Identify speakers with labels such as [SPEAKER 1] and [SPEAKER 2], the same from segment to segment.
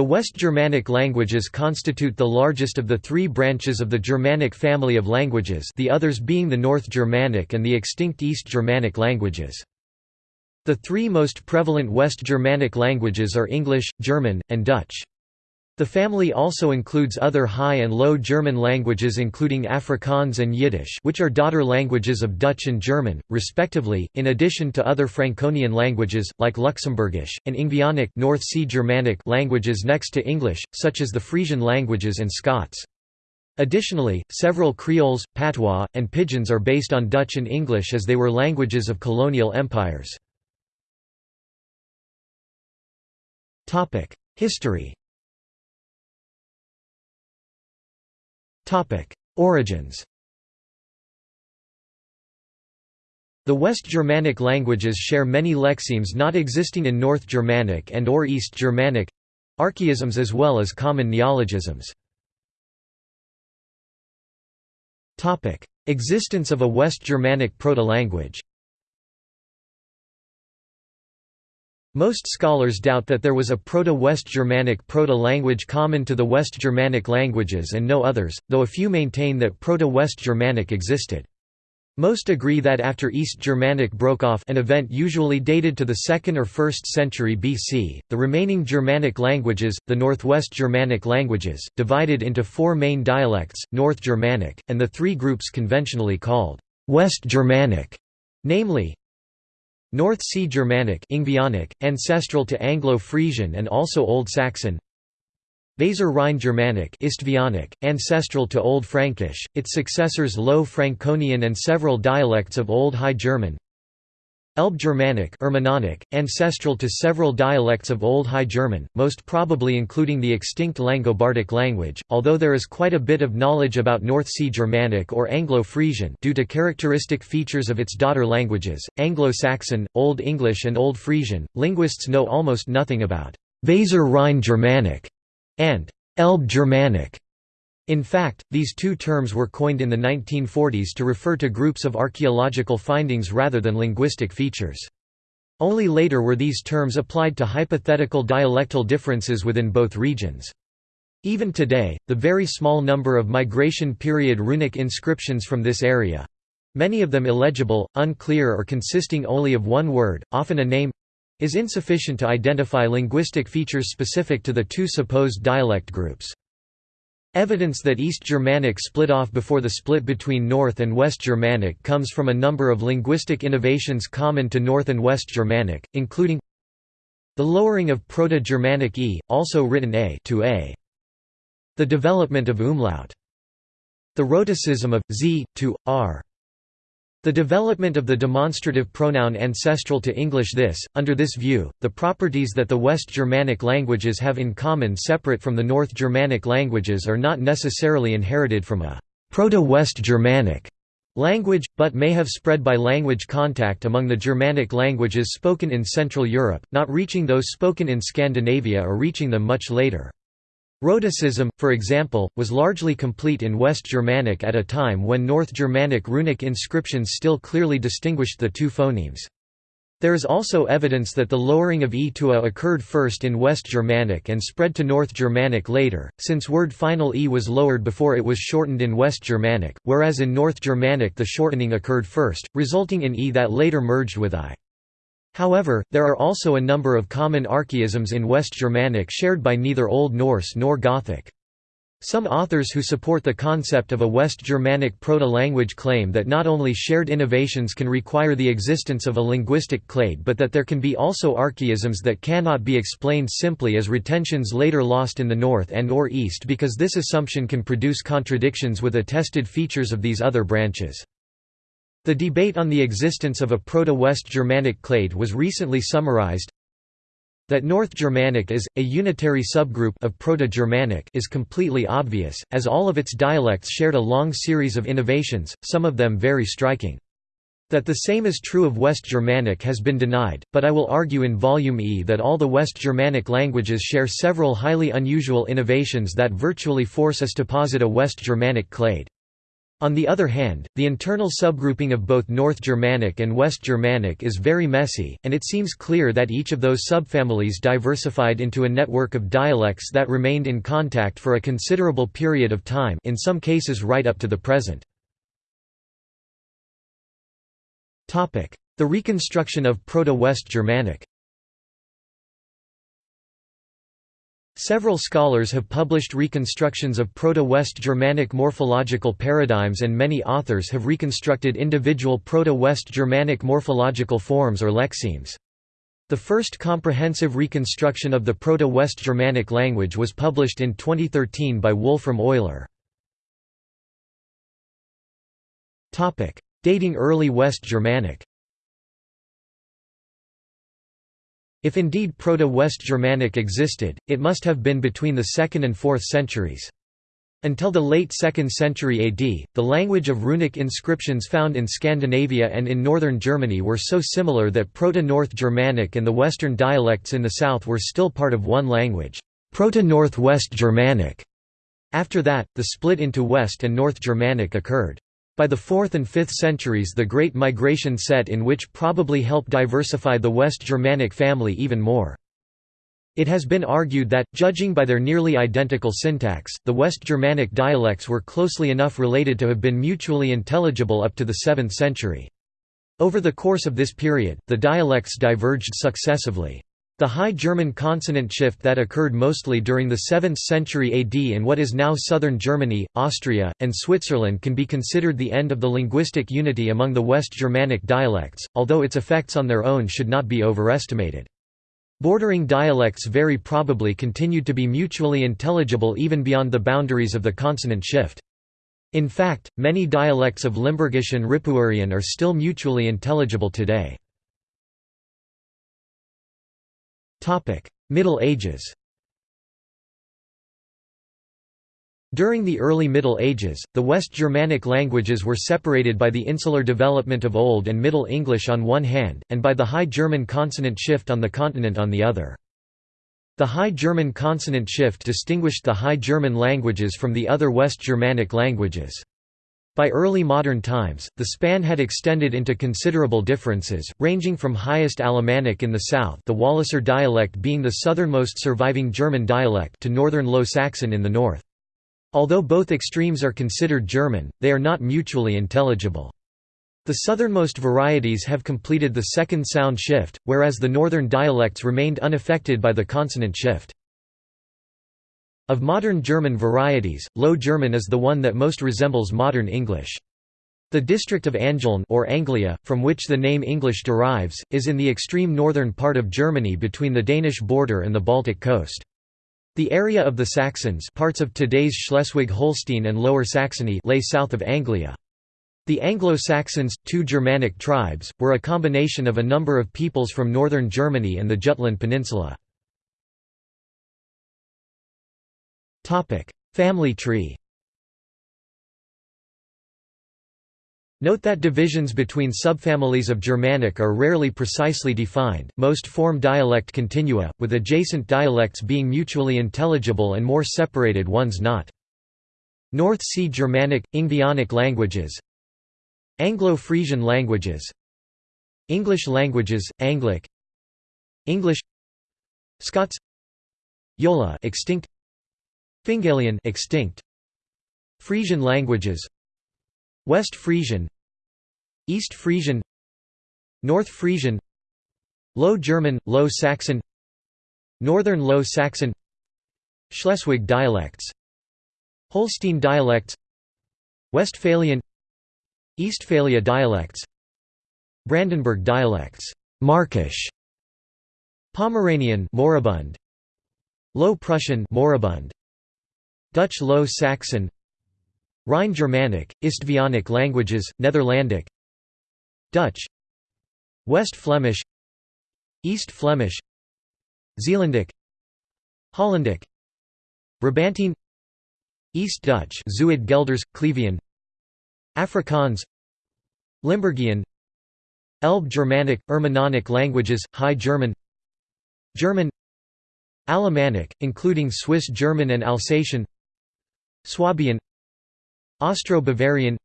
[SPEAKER 1] The West Germanic languages constitute the largest of the three branches of the Germanic family of languages the others being the North Germanic and the extinct East Germanic languages. The three most prevalent West Germanic languages are English, German, and Dutch. The family also includes other High and Low German languages including Afrikaans and Yiddish which are daughter languages of Dutch and German, respectively, in addition to other Franconian languages, like Luxembourgish, and Ingvaeonic North Sea Germanic languages next to English, such as the Frisian languages and Scots. Additionally, several Creoles, patois, and pidgins are based on Dutch and English as they were languages of colonial empires. History Origins. The West Germanic languages share many lexemes not existing in North Germanic and or East Germanic—archaisms as well as common neologisms. Existence of a West Germanic proto-language Most scholars doubt that there was a Proto-West Germanic proto-language common to the West Germanic languages and no others, though a few maintain that Proto-West Germanic existed. Most agree that after East Germanic broke off an event usually dated to the 2nd or 1st century BC, the remaining Germanic languages, the Northwest Germanic languages, divided into four main dialects, North Germanic, and the three groups conventionally called West Germanic, namely, North Sea Germanic ancestral to Anglo-Frisian and also Old Saxon. Weser Rhine Germanic ancestral to Old Frankish, its successors Low Franconian and several dialects of Old High German Elbe Germanic ancestral to several dialects of Old High German, most probably including the extinct Langobardic language, although there is quite a bit of knowledge about North Sea Germanic or Anglo-Frisian due to characteristic features of its daughter languages, Anglo-Saxon, Old English and Old Frisian. Linguists know almost nothing about Weser Rhine Germanic and Elbe Germanic. In fact, these two terms were coined in the 1940s to refer to groups of archaeological findings rather than linguistic features. Only later were these terms applied to hypothetical dialectal differences within both regions. Even today, the very small number of migration period runic inscriptions from this area—many of them illegible, unclear or consisting only of one word, often a name—is insufficient to identify linguistic features specific to the two supposed dialect groups. Evidence that East Germanic split off before the split between North and West Germanic comes from a number of linguistic innovations common to North and West Germanic, including the lowering of Proto-Germanic e, also written a to a, the development of umlaut, the rhotacism of z to r, the development of the demonstrative pronoun ancestral to English this, under this view, the properties that the West Germanic languages have in common separate from the North Germanic languages are not necessarily inherited from a Proto-West Germanic language, but may have spread by language contact among the Germanic languages spoken in Central Europe, not reaching those spoken in Scandinavia or reaching them much later. Rhotacism, for example, was largely complete in West Germanic at a time when North Germanic runic inscriptions still clearly distinguished the two phonemes. There is also evidence that the lowering of e to a occurred first in West Germanic and spread to North Germanic later, since word final e was lowered before it was shortened in West Germanic, whereas in North Germanic the shortening occurred first, resulting in e that later merged with i. However, there are also a number of common archaisms in West Germanic shared by neither Old Norse nor Gothic. Some authors who support the concept of a West Germanic proto-language claim that not only shared innovations can require the existence of a linguistic clade but that there can be also archaisms that cannot be explained simply as retentions later lost in the north and or east because this assumption can produce contradictions with attested features of these other branches. The debate on the existence of a Proto-West Germanic clade was recently summarized that North Germanic is, a unitary subgroup of Proto-Germanic is completely obvious, as all of its dialects shared a long series of innovations, some of them very striking. That the same is true of West Germanic has been denied, but I will argue in Volume E that all the West Germanic languages share several highly unusual innovations that virtually force us to posit a West Germanic clade. On the other hand, the internal subgrouping of both North Germanic and West Germanic is very messy, and it seems clear that each of those subfamilies diversified into a network of dialects that remained in contact for a considerable period of time in some cases right up to the present. The reconstruction of Proto-West Germanic Several scholars have published reconstructions of Proto-West Germanic morphological paradigms and many authors have reconstructed individual Proto-West Germanic morphological forms or lexemes. The first comprehensive reconstruction of the Proto-West Germanic language was published in 2013 by Wolfram Euler. Dating early West Germanic If indeed Proto-West Germanic existed, it must have been between the 2nd and 4th centuries. Until the late 2nd century AD, the language of runic inscriptions found in Scandinavia and in northern Germany were so similar that Proto-North Germanic and the Western dialects in the south were still part of one language, Proto-Northwest Germanic. After that, the split into West and North Germanic occurred. By the 4th and 5th centuries the Great Migration set in which probably helped diversify the West Germanic family even more. It has been argued that, judging by their nearly identical syntax, the West Germanic dialects were closely enough related to have been mutually intelligible up to the 7th century. Over the course of this period, the dialects diverged successively. The High German consonant shift that occurred mostly during the 7th century AD in what is now southern Germany, Austria, and Switzerland can be considered the end of the linguistic unity among the West Germanic dialects, although its effects on their own should not be overestimated. Bordering dialects very probably continued to be mutually intelligible even beyond the boundaries of the consonant shift. In fact, many dialects of Limburgish and Ripuarian are still mutually intelligible today. Middle Ages During the early Middle Ages, the West Germanic languages were separated by the insular development of Old and Middle English on one hand, and by the High German consonant shift on the continent on the other. The High German consonant shift distinguished the High German languages from the other West Germanic languages. By early modern times, the span had extended into considerable differences, ranging from highest Alemannic in the south the Walliser dialect being the southernmost surviving German dialect to northern Low Saxon in the north. Although both extremes are considered German, they are not mutually intelligible. The southernmost varieties have completed the second sound shift, whereas the northern dialects remained unaffected by the consonant shift. Of modern German varieties, Low German is the one that most resembles modern English. The district of Angeln or Anglia, from which the name English derives, is in the extreme northern part of Germany between the Danish border and the Baltic coast. The area of the Saxons parts of today's Schleswig-Holstein and Lower Saxony lay south of Anglia. The Anglo-Saxons, two Germanic tribes, were a combination of a number of peoples from northern Germany and the Jutland Peninsula. Family tree. Note that divisions between subfamilies of Germanic are rarely precisely defined, most form dialect continua, with adjacent dialects being mutually intelligible and more separated ones not. North Sea Germanic – Ingvaeonic languages. Anglo-Frisian languages. English languages, Anglic. English. Scots. Yola extinct Fingalian extinct. Frisian languages. West Frisian. East Frisian. North Frisian. Low German Low Saxon. Northern Low Saxon. Schleswig dialects. Holstein dialects. Westphalian. Eastphalia dialects. Brandenburg dialects. Markish. Pomeranian moribund. Low Prussian moribund Dutch Low Saxon Rhine Germanic, Istvaeonic languages, Netherlandic Dutch West Flemish East Flemish Zeelandic Hollandic Brabantine East Dutch Zuid Gelders, Clevian Afrikaans Limburgian Elbe Germanic, Irminonic languages, High German German Alemannic, including Swiss German and Alsatian Swabian Austro-Bavarian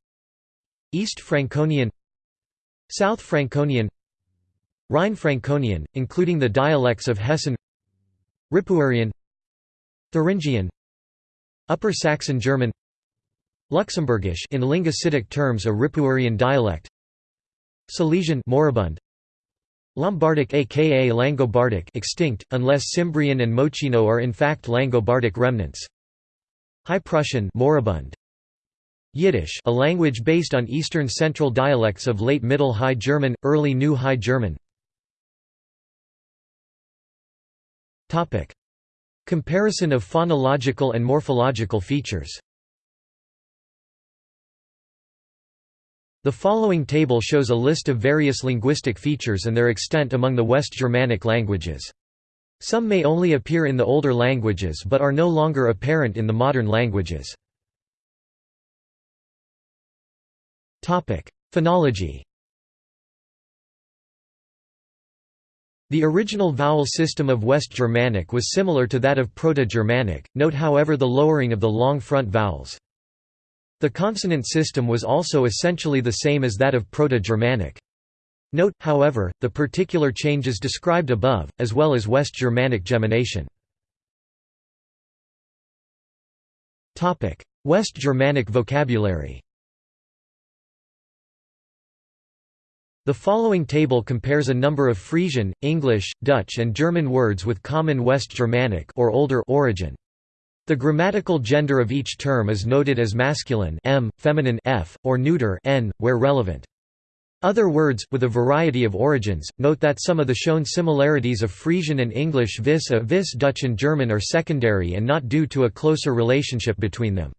[SPEAKER 1] East Franconian South Franconian Rhine Franconian, including the dialects of Hessen Ripuarian Thuringian Upper Saxon German Luxembourgish in linguistic terms a Ripuarian dialect Silesian moribund Lombardic aka Langobardic extinct, unless Cimbrian and Mòcheno are in fact Langobardic remnants High Prussian moribund. Yiddish a language based on Eastern Central dialects of Late Middle High German, Early New High German. Comparison of phonological and morphological features. The following table shows a list of various linguistic features and their extent among the West Germanic languages. Some may only appear in the older languages but are no longer apparent in the modern languages. Phonology The original vowel system of West Germanic was similar to that of Proto-Germanic, note however the lowering of the long front vowels. The consonant system was also essentially the same as that of Proto-Germanic. Note, however, the particular changes described above, as well as West Germanic gemination. West Germanic vocabulary The following table compares a number of Frisian, English, Dutch and German words with common West Germanic or older origin. The grammatical gender of each term is noted as masculine m, feminine f, or neuter n, where relevant. Other words, with a variety of origins, note that some of the shown similarities of Frisian and English vis a vis Dutch and German are secondary and not due to a closer relationship between them.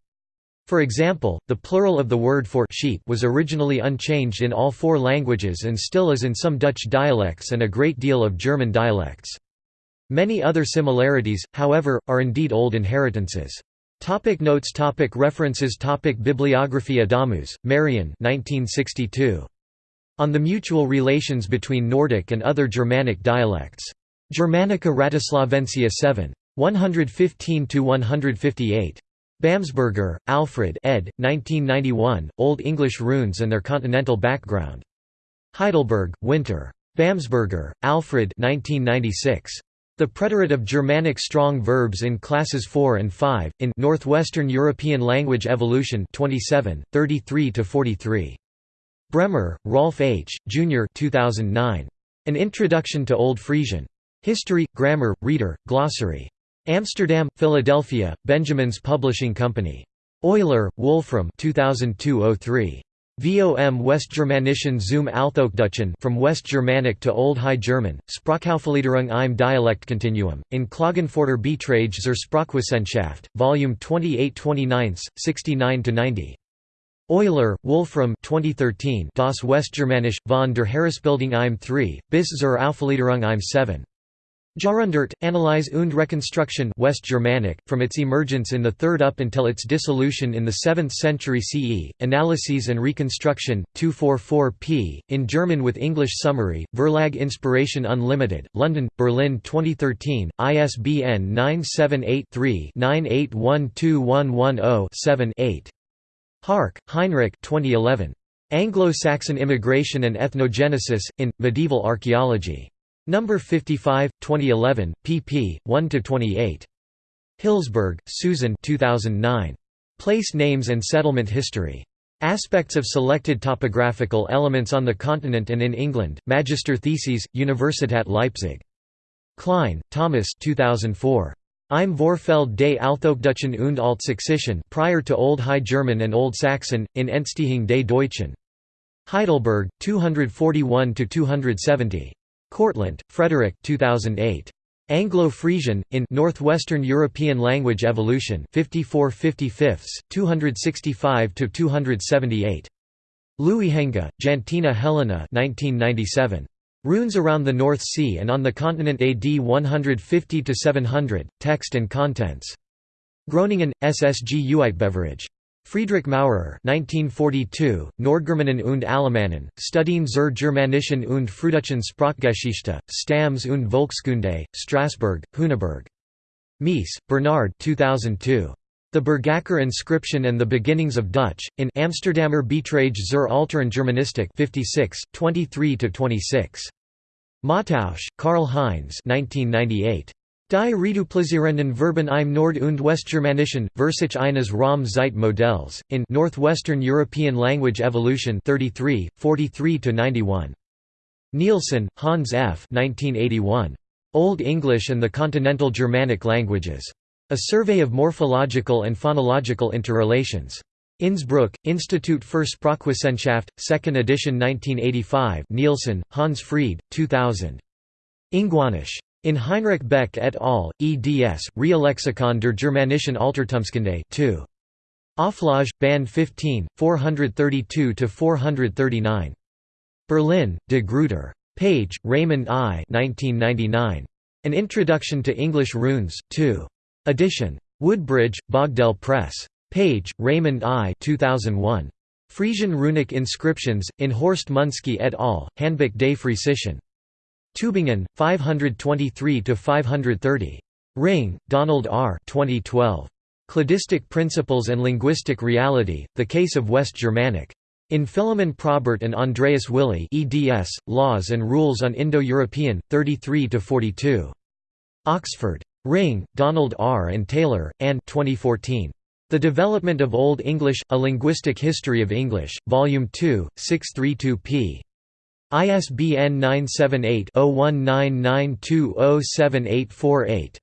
[SPEAKER 1] For example, the plural of the word for sheep was originally unchanged in all four languages and still is in some Dutch dialects and a great deal of German dialects. Many other similarities, however, are indeed old inheritances. Topic notes topic References topic Bibliography Adamus, Marian 1962. On the mutual relations between Nordic and other Germanic dialects. Germanica Wratislaviensia 7. 115–158. Bammesberger, Alfred ed. 1991, Old English runes and their continental background. Heidelberg, Winter. Bammesberger, Alfred 1996. The Preterite of Germanic Strong Verbs in Classes 4 and 5, in Northwestern European Language Evolution 27, 33–43. Bremmer, Rolf H., Jr. 2009. An Introduction to Old Frisian. History, Grammar, Reader, Glossary. Amsterdam, Philadelphia, Benjamins Publishing Company. Euler, Wolfram 2002 VOM Westgermanischen zum Althochdeutschen from West Germanic to Old High German, Sprachaufgliederung im Dialektkontinuum, in Klagenfurter Beiträge zur Sprachwissenschaft, Volume 28 29, 69–90. Euler, Wolfram 2013 Das Westgermanisch, von der Heeresbildung im 3, bis zur Aufgliederung im 7. Jahrhundert, Analyse und Reconstruction West Germanic, from its emergence in the 3rd up until its dissolution in the 7th century CE, Analyses and Reconstruction, 244 p. in German with English summary, Verlag Inspiration Unlimited, London, Berlin 2013, ISBN 978-3-98121110-7-8. Härke, Heinrich 2011. Anglo-Saxon Immigration and Ethnogenesis, in, Medieval Archaeology. Number 55, 2011, pp. 1–28. Hilsberg, Susan 2009. Place Names and Settlement History. Aspects of Selected Topographical Elements on the Continent and in England, Magister Theses, Universität Leipzig. Klein, Thomas 2004. Im Vorfeld des Althochdeutschen und Altsächsischen prior to Old High German and Old Saxon, in Entstehung des Deutschen. Heidelberg, 241–270. Kortlandt, Frederik 2008. Anglo-Frisian, in Northwestern European Language Evolution 54 55 265–278. Looijenga, Jantina Helena 1997. Runes around the North Sea and on the continent AD 150–700, Text and Contents. Groningen, SSG Uitgeverij. Friedrich Maurer 1942, Nordgermanen und Alemannen, Studien zur Germanischen und Frühdeutschen Sprachgeschichte, Stamms und Volkskunde, Strasbourg, Hünenburg. Mees, Bernard 2002. The Bergakker inscription and the beginnings of Dutch, in Amsterdamer Beiträge zur Alteren Germanistik 56, 23–26. Mottausch, Karl Heinz 1998. Die Reduplizierenden Verben im Nord- und Westgermanischen, Versich eines Raum Zeit Modells, in Northwestern European Language Evolution 33, 43–91. Nielsen, Hans F. 1981. Old English and the Continental Germanic Languages. A Survey of Morphological and Phonological Interrelations. Innsbruck, Institut für Sprachwissenschaft, 2nd edition 1985 Nielsen, Hans Frede, 2000. Ingwäonisch. In Heinrich Beck et al., eds, Reallexikon der Germanischen Altertumskunde 2. Auflage, Band 15, 432–439. Berlin, De Gruyter. Page, Raymond I 1999. An Introduction to English Runes, 2. Edition. Woodbridge, Boydell Press. Page, Raymond I 2001. Frisian runic inscriptions, in Horst Munske et al., Handbuch des Friesischen. Tübingen, 523–530. Ringe, Donald R. 2012. Cladistic Principles and Linguistic Reality, The Case of West Germanic. In Philemon Probert and Andreas Willi eds, Laws and Rules on Indo-European, 33–42. Oxford. Ringe, Donald R. and Taylor, and 2014. The Development of Old English, A Linguistic History of English, Volume 2, 632 p. ISBN 978-0199207848.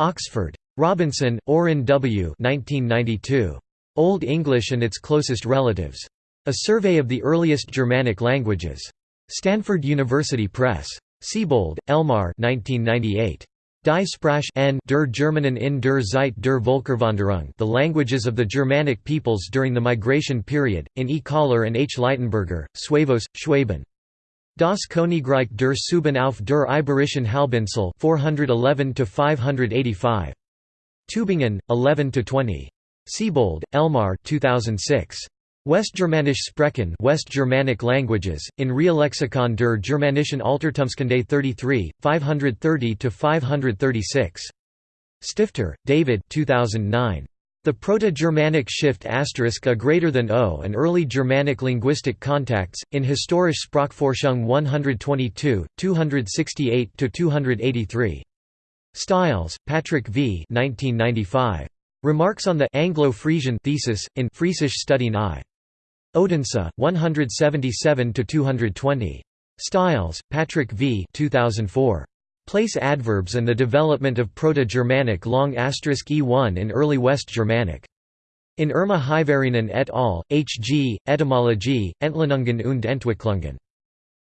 [SPEAKER 1] Oxford. Robinson, Orrin W. 1992. Old English and its Closest Relatives. A Survey of the Earliest Germanic Languages. Stanford University Press. Seebold, Elmar 1998. Die Sprache n der Germanen in der Zeit der Völkerwanderung The Languages of the Germanic Peoples During the Migration Period, in E. Kohler and H. Laitenberger, Suevos, Schwaben. Das Königreich der Sueben auf der Iberischen Halbinsel 411–585. Tübingen, 11–20. Seebold, Elmar 2006. Westgermanisch Sprechen West Germanic languages, in Reallexikon der Germanischen Altertumskunde 33, 530–536. Stifter, David 2009. The Proto-Germanic Shift asterisk a greater than O and Early Germanic Linguistic Contacts, in Historische Sprachforschung 122, 268–283. Stiles, Patrick V. 1995. Remarks on the Anglo-Frisian thesis, in Friesisch Studien I. Odense, 177 to 220. Stiles, Patrick V. 2004. Place adverbs and the development of Proto-Germanic long asterisk e1 in early West Germanic. In Irma Hyvärinen et al., H. G., Etymologie, Entlehnungen und Entwicklungen.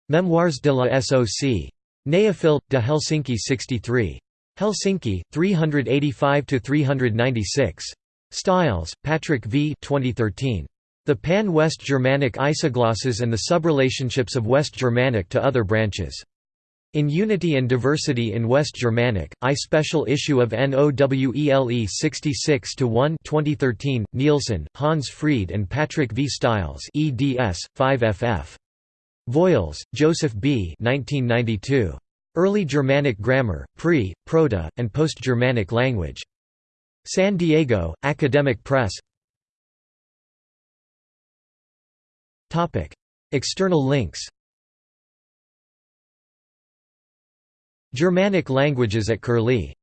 [SPEAKER 1] Memoirs de la SOC. Neufil, de Helsinki 63. Helsinki, 385–396. Stiles, Patrick V. 2013. The Pan-West Germanic isoglosses and the subrelationships of West Germanic to other branches. In Unity and Diversity in West Germanic, I special issue of NOWELE 66 1 2013, Nielsen, Hans Frede and Patrick V. Stiles eds. 5ff. Voyles, Joseph B. 1992. Early Germanic Grammar, Pre, Proto, and Post-Germanic Language. San Diego, Academic Press External links Germanic languages at Curlie